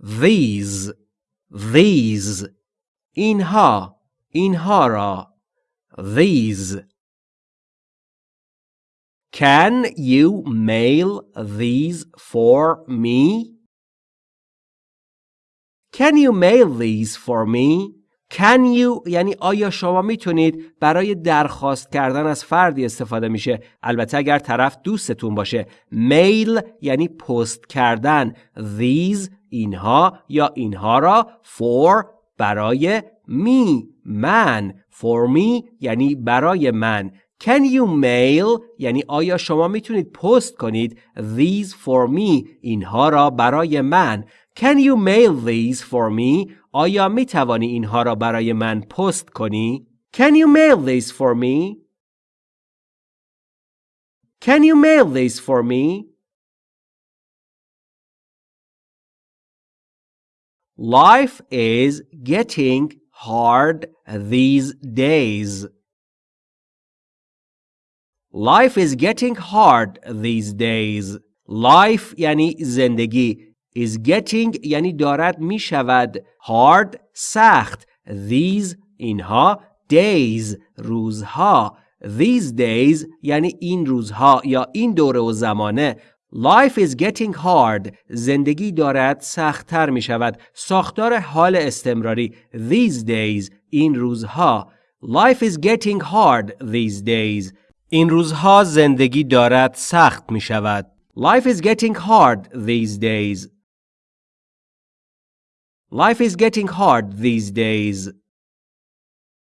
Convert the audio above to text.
these these اینها اینها را these Can you mail these for me? Can you mail these for me? Can you یعنی آیا شما می‌تونید برای درخواست کردن از فردی استفاده میشه؟ البته اگر طرف دوستتون باشه. میل یعنی پست کردن. These اینها یا اینها را for برای می من. For me یعنی برای من. Can you mail یعنی آیا شما می‌تونید پست کنید؟ These for me اینها را برای من. Can you mail these for me آیا می توانی اینها را برای من پست کنی Can you mail these for me Can you mail these for me Life is getting hard these days. Life is getting hard these days. Life یعنی زندگی. Is getting یعنی دارد می شود. hard سخت. These اینها days روزها. These days یعنی این روزها یا این دوره و زمانه Life is getting hard. زندگی دارد سختتر می شود. ساختار حال استمراری. These days. این روزها. Life is getting hard these days. این روزها زندگی دارد سخت می شود. Life is getting hard these days. Life is getting hard these days.